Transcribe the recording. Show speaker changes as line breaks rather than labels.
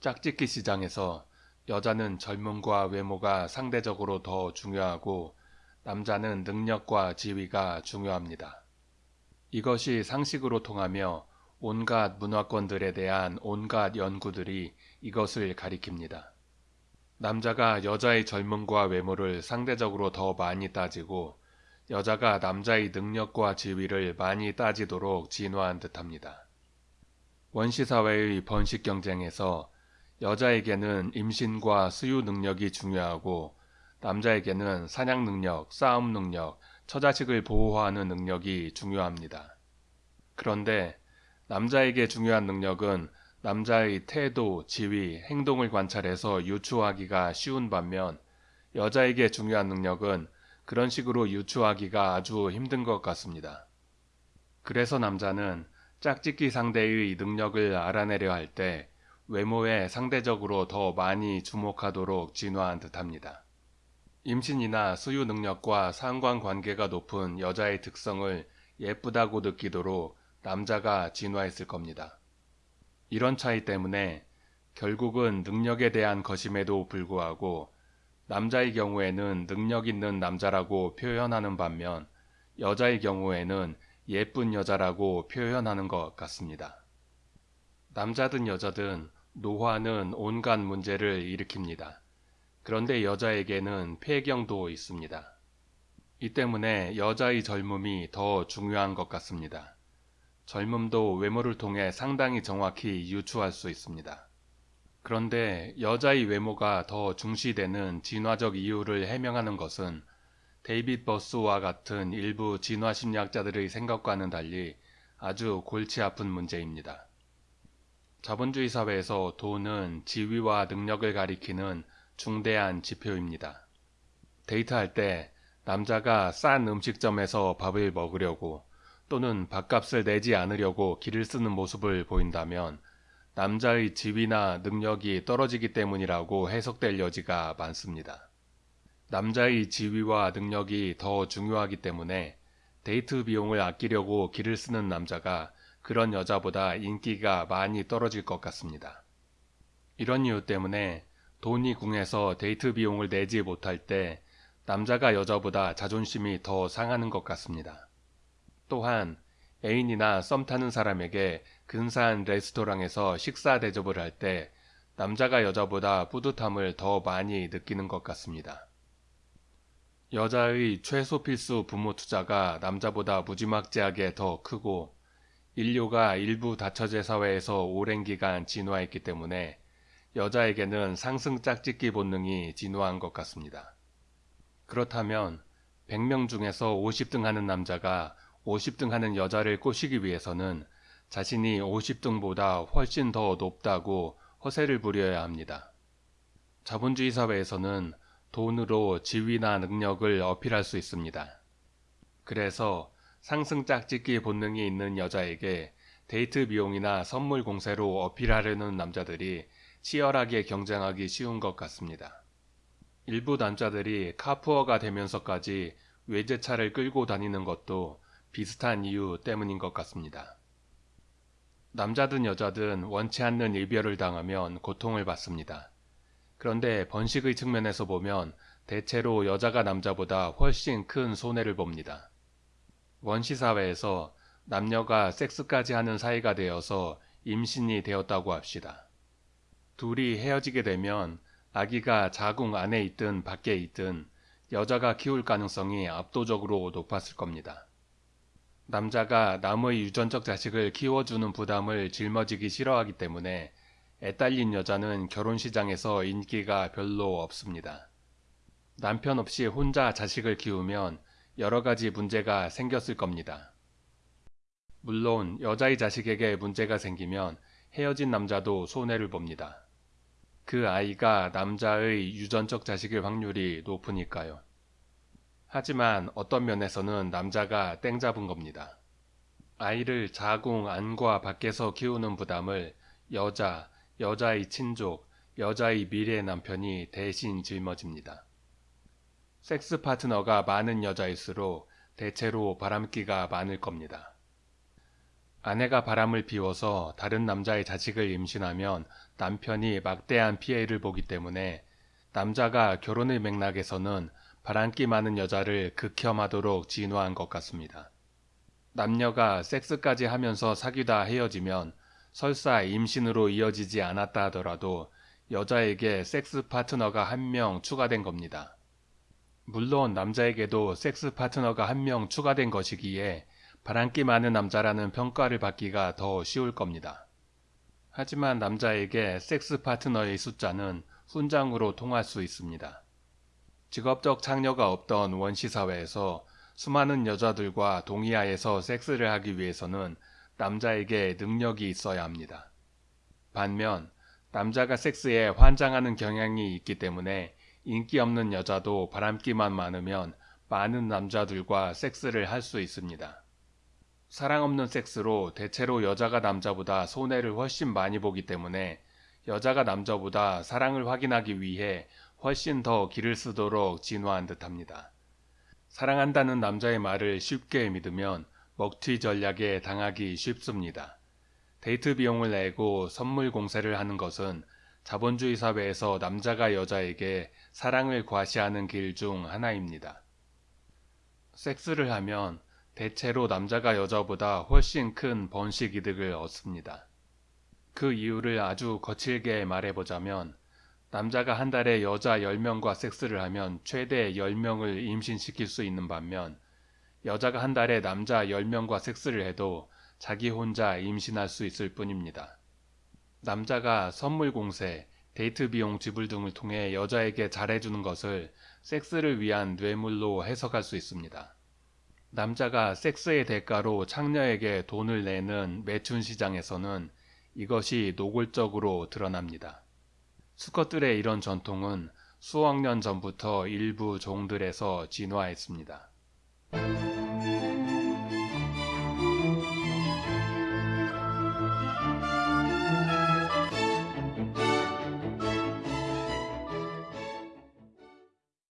짝짓기 시장에서 여자는 젊음과 외모가 상대적으로 더 중요하고 남자는 능력과 지위가 중요합니다. 이것이 상식으로 통하며 온갖 문화권들에 대한 온갖 연구들이 이것을 가리킵니다. 남자가 여자의 젊음과 외모를 상대적으로 더 많이 따지고 여자가 남자의 능력과 지위를 많이 따지도록 진화한 듯합니다. 원시사회의 번식 경쟁에서 여자에게는 임신과 수유 능력이 중요하고 남자에게는 사냥 능력, 싸움 능력, 처자식을 보호하는 능력이 중요합니다. 그런데 남자에게 중요한 능력은 남자의 태도, 지위, 행동을 관찰해서 유추하기가 쉬운 반면 여자에게 중요한 능력은 그런 식으로 유추하기가 아주 힘든 것 같습니다. 그래서 남자는 짝짓기 상대의 능력을 알아내려 할 때 외모에 상대적으로 더 많이 주목하도록 진화한 듯합니다. 임신이나 수유 능력과 상관관계가 높은 여자의 특성을 예쁘다고 느끼도록 남자가 진화했을 겁니다. 이런 차이 때문에 결국은 능력에 대한 것임에도 불구하고 남자의 경우에는 능력 있는 남자라고 표현하는 반면 여자의 경우에는 예쁜 여자라고 표현하는 것 같습니다. 남자든 여자든 노화는 온갖 문제를 일으킵니다. 그런데 여자에게는 폐경도 있습니다. 이 때문에 여자의 젊음이 더 중요한 것 같습니다. 젊음도 외모를 통해 상당히 정확히 유추할 수 있습니다. 그런데 여자의 외모가 더 중시되는 진화적 이유를 해명하는 것은 데이빗 버스와 같은 일부 진화 심리학자들의 생각과는 달리 아주 골치 아픈 문제입니다. 자본주의 사회에서 돈은 지위와 능력을 가리키는 중대한 지표입니다. 데이트할 때 남자가 싼 음식점에서 밥을 먹으려고 또는 밥값을 내지 않으려고 길을 쓰는 모습을 보인다면 남자의 지위나 능력이 떨어지기 때문이라고 해석될 여지가 많습니다. 남자의 지위와 능력이 더 중요하기 때문에 데이트 비용을 아끼려고 기를 쓰는 남자가 그런 여자보다 인기가 많이 떨어질 것 같습니다. 이런 이유 때문에 돈이 궁해서 데이트 비용을 내지 못할 때 남자가 여자보다 자존심이 더 상하는 것 같습니다. 또한 애인이나 썸 타는 사람에게 근사한 레스토랑에서 식사 대접을 할 때 남자가 여자보다 뿌듯함을 더 많이 느끼는 것 같습니다. 여자의 최소 필수 부모 투자가 남자보다 무지막지하게 더 크고 인류가 일부 다처제 사회에서 오랜 기간 진화했기 때문에 여자에게는 상승 짝짓기 본능이 진화한 것 같습니다. 그렇다면 100명 중에서 50등 하는 남자가 50등 하는 여자를 꼬시기 위해서는 자신이 50등보다 훨씬 더 높다고 허세를 부려야 합니다. 자본주의 사회에서는 돈으로 지위나 능력을 어필할 수 있습니다. 그래서 상승 짝짓기 본능이 있는 여자에게 데이트 비용이나 선물 공세로 어필하려는 남자들이 치열하게 경쟁하기 쉬운 것 같습니다. 일부 남자들이 카푸어가 되면서까지 외제차를 끌고 다니는 것도 비슷한 이유 때문인 것 같습니다. 남자든 여자든 원치 않는 이별을 당하면 고통을 받습니다. 그런데 번식의 측면에서 보면 대체로 여자가 남자보다 훨씬 큰 손해를 봅니다. 원시사회에서 남녀가 섹스까지 하는 사이가 되어서 임신이 되었다고 합시다. 둘이 헤어지게 되면 아기가 자궁 안에 있든 밖에 있든 여자가 키울 가능성이 압도적으로 높았을 겁니다. 남자가 남의 유전적 자식을 키워주는 부담을 짊어지기 싫어하기 때문에 애딸린 여자는 결혼 시장에서 인기가 별로 없습니다. 남편 없이 혼자 자식을 키우면 여러 가지 문제가 생겼을 겁니다. 물론 여자의 자식에게 문제가 생기면 헤어진 남자도 손해를 봅니다. 그 아이가 남자의 유전적 자식일 확률이 높으니까요. 하지만 어떤 면에서는 남자가 땡 잡은 겁니다. 아이를 자궁 안과 밖에서 키우는 부담을 여자, 여자의 친족, 여자의 미래 남편이 대신 짊어집니다. 섹스 파트너가 많은 여자일수록 대체로 바람기가 많을 겁니다. 아내가 바람을 피워서 다른 남자의 자식을 임신하면 남편이 막대한 피해를 보기 때문에 남자가 결혼의 맥락에서는 바람기 많은 여자를 극혐하도록 진화한 것 같습니다. 남녀가 섹스까지 하면서 사귀다 헤어지면 설사 임신으로 이어지지 않았다 하더라도 여자에게 섹스 파트너가 한 명 추가된 겁니다. 물론 남자에게도 섹스 파트너가 한 명 추가된 것이기에 바람기 많은 남자라는 평가를 받기가 더 쉬울 겁니다. 하지만 남자에게 섹스 파트너의 숫자는 훈장으로 통할 수 있습니다. 직업적 창녀가 없던 원시 사회에서 수많은 여자들과 동의하에서 섹스를 하기 위해서는 남자에게 능력이 있어야 합니다. 반면 남자가 섹스에 환장하는 경향이 있기 때문에 인기 없는 여자도 바람기만 많으면 많은 남자들과 섹스를 할 수 있습니다. 사랑 없는 섹스로 대체로 여자가 남자보다 손해를 훨씬 많이 보기 때문에 여자가 남자보다 사랑을 확인하기 위해 훨씬 더 기를 쓰도록 진화한 듯합니다. 사랑한다는 남자의 말을 쉽게 믿으면 먹튀 전략에 당하기 쉽습니다. 데이트 비용을 내고 선물 공세를 하는 것은 자본주의 사회에서 남자가 여자에게 사랑을 과시하는 길 중 하나입니다. 섹스를 하면 대체로 남자가 여자보다 훨씬 큰 번식 이득을 얻습니다. 그 이유를 아주 거칠게 말해보자면 남자가 한 달에 여자 10명과 섹스를 하면 최대 10명을 임신시킬 수 있는 반면 여자가 한 달에 남자 10명과 섹스를 해도 자기 혼자 임신할 수 있을 뿐입니다. 남자가 선물 공세, 데이트 비용 지불 등을 통해 여자에게 잘해주는 것을 섹스를 위한 뇌물로 해석할 수 있습니다. 남자가 섹스의 대가로 창녀에게 돈을 내는 매춘 시장에서는 이것이 노골적으로 드러납니다. 수컷들의 이런 전통은 수억 년 전부터 일부 종들에서 진화했습니다.